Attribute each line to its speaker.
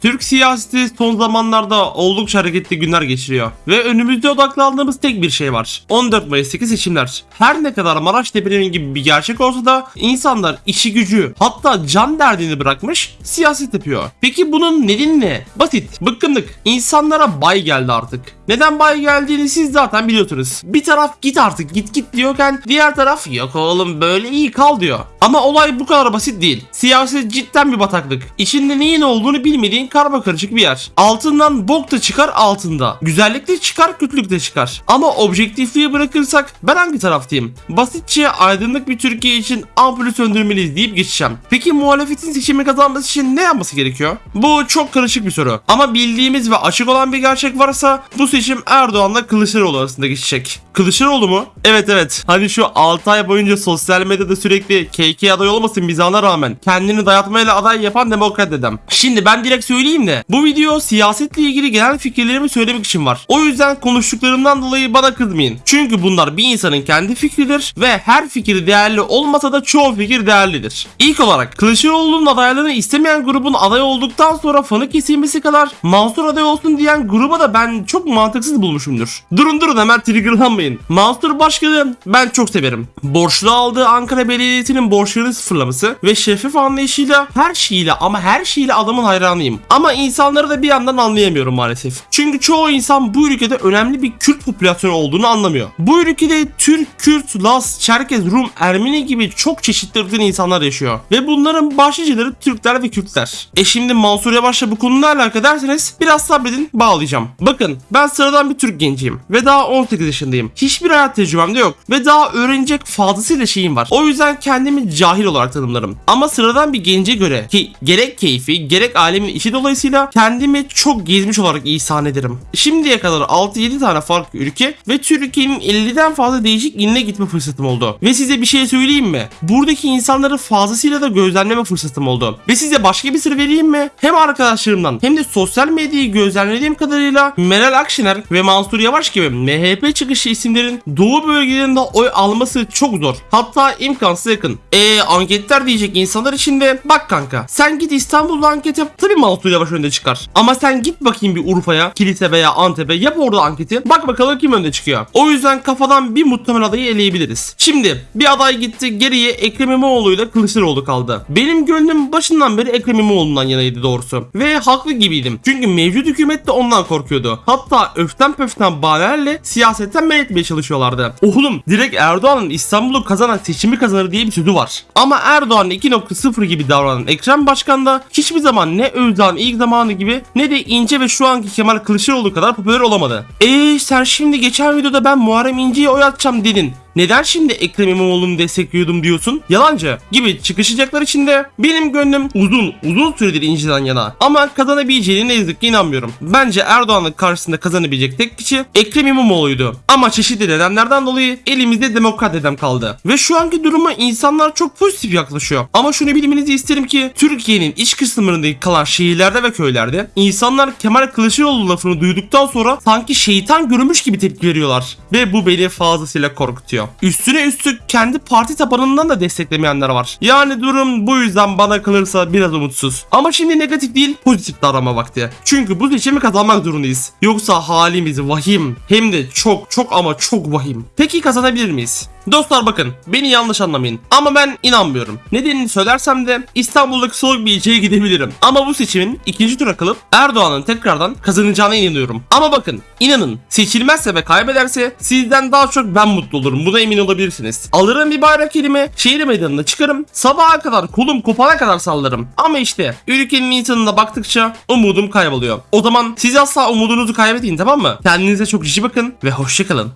Speaker 1: Türk siyaseti son zamanlarda oldukça hareketli günler geçiriyor. Ve önümüzde odaklandığımız tek bir şey var. 14 Mayıs'taki seçimler. Her ne kadar Maraş depremi gibi bir gerçek olsa da insanlar işi gücü hatta can derdini bırakmış siyaset yapıyor. Peki bunun nedeni ne? Basit, bıkkınlık. İnsanlara bay geldi artık. Neden bay geldiğini siz zaten biliyorsunuz. Bir taraf git artık git git diyorken diğer taraf yok oğlum böyle iyi kal diyor. Ama olay bu kadar basit değil. Siyaset cidden bir bataklık. İçinde neyin olduğunu bilmediğin karma karışık bir yer. Altından bok da çıkar altında. Güzellik de çıkar kötülük de çıkar. Ama objektifliği bırakırsak ben hangi taraftayım? Basitçe aydınlık bir Türkiye için ampulü söndürmeliyiz deyip geçeceğim. Peki muhalefetin seçimi kazanması için ne yapması gerekiyor? Bu çok karışık bir soru. Ama bildiğimiz ve açık olan bir gerçek varsa bu seçim Erdoğan'la Kılıçdaroğlu arasında geçecek. Kılıçdaroğlu mu? Evet evet. Hani şu 6 ay boyunca sosyal medyada sürekli KK aday olmasın mizahına rağmen kendini dayatmayla aday yapan demokrat dedem. Şimdi ben direkt söyleyeyim de bu video siyasetle ilgili genel fikirlerimi söylemek için var. O yüzden konuştuklarımdan dolayı bana kızmayın. Çünkü bunlar bir insanın kendi fikridir ve her fikir değerli olmasa da çoğu fikir değerlidir. İlk olarak Kılıçdaroğlu'nun adaylığını istemeyen grubun aday olduktan sonra fanı kesilmesi kadar Mansur aday olsun diyen gruba da ben çok mantıksız bulmuşumdur. Durun durun hemen triggerlanmayın. Mansur Başkan'ı ben çok severim. Borçlu aldığı Ankara Belediyesi'nin borçlarını sıfırlaması ve şeffaf anlayışıyla her şeyiyle ama her şeyle adamın hayranıyım. Ama insanları da bir yandan anlayamıyorum maalesef. Çünkü çoğu insan bu ülkede önemli bir Kürt popülasyonu olduğunu anlamıyor. Bu ülkede Türk, Kürt, Laz, Çerkez, Rum, Ermeni gibi çok çeşitli ırktan insanlar yaşıyor. Ve bunların başlıcaları Türkler ve Kürtler. E şimdi Mansur Yavaş'la bu konuyla alakalı derseniz biraz sabredin bağlayacağım. Bakın ben sıradan bir Türk genciyim ve daha 18 yaşındayım. Hiçbir hayat tecrübem de yok ve daha öğrenecek fazlasıyla şeyim var. O yüzden kendimi cahil olarak tanımlarım. Ama sıradan bir gence göre ki gerek keyfi gerek alemin işi dolayısıyla kendimi çok gezmiş olarak ihsan ederim. Şimdiye kadar 6-7 tane farklı ülke ve Türkiye'nin 50'den fazla değişik iline gitme fırsatım oldu. Ve size bir şey söyleyeyim mi? Buradaki insanları fazlasıyla da gözlemleme fırsatım oldu. Ve size başka bir sır vereyim mi? Hem arkadaşlarımdan hem de sosyal medyayı gözlemlediğim kadarıyla Meral Akşener ve Mansur Yavaş gibi MHP çıkışı isimlerin doğu bölgelerinde oy alması çok zor. Hatta imkansız yakın. Eee anketler diyecek insanlar için de bak kanka sen git İstanbul'da anket yap. Tabi Mansur Yavaş önde çıkar. Ama sen git bakayım bir Urfa'ya, Kilise veya Antep'e yap orada anketi. Bak bakalım kim önde çıkıyor. O yüzden kafadan bir muhtemel adayı eleyebiliriz. Şimdi bir aday gitti geriye Ekrem İmamoğlu ile Kılıçdaroğlu kaldı. Benim gönlüm başından beri Ekrem İmamoğlu'ndan yanaydı doğrusu. Ve haklı gibiydim. Çünkü mevcut hükümet de ondan korkuyordu. Hatta öften pöften bahanelerle siyasetten men etmeye çalışıyorlardı. Oğlum direkt Erdoğan'ın İstanbul'u kazanan seçimi kazanır diye bir sözü var. Ama Erdoğan 2.0 gibi davranan Ekrem Başkan da hiçbir zaman ne Özağ'ın ilk zamanı gibi ne de İnce ve şu anki Kemal Kılıçdaroğlu kadar popüler olamadı. Eee sen şimdi geçen videoda ben Muharrem İnce'ye oy atacağım dedin. Neden şimdi Ekrem İmamoğlu'nu destekliyordum diyorsun? Yalancı gibi çıkışacaklar için de benim gönlüm uzun uzun süredir İnce'den yana. Ama kazanabileceğine ne yazık ki inanmıyorum. Bence Erdoğan'ın karşısında kazanabilecek tek kişi Ekrem İmamoğlu'ydu. Ama çeşitli nedenlerden dolayı elimizde demokrat dedem kaldı. Ve şu anki duruma insanlar çok pozitif yaklaşıyor. Ama şunu bilmenizi isterim ki Türkiye'nin iç kısımlarındaki kalan şehirlerde ve köylerde insanlar Kemal Kılıçdaroğlu lafını duyduktan sonra sanki şeytan görmüş gibi tepki veriyorlar. Ve bu beni fazlasıyla korkutuyor. Üstüne üstlük kendi parti tabanından da desteklemeyenler var. Yani durum bu yüzden bana kalırsa biraz umutsuz. Ama şimdi negatif değil pozitif davranma vakti. Çünkü bu seçimi kazanmak zorundayız. Yoksa halimiz vahim. Hem de çok çok ama çok vahim. Peki kazanabilir miyiz? Dostlar bakın beni yanlış anlamayın ama ben inanmıyorum. Nedenini söylersem de İstanbul'daki soğuk bir ilçeye gidebilirim. Ama bu seçimin ikinci tura kalıp Erdoğan'ın tekrardan kazanacağına inanıyorum. Ama bakın inanın seçilmezse ve kaybederse sizden daha çok ben mutlu olurum. Buna emin olabilirsiniz. Alırım bir bayrak elime şehir meydanına çıkarım. Sabaha kadar kolum kopana kadar sallarım. Ama işte ülkenin insanına baktıkça umudum kayboluyor. O zaman siz asla umudunuzu kaybetmeyin tamam mı? Kendinize çok cici bakın ve hoşçakalın.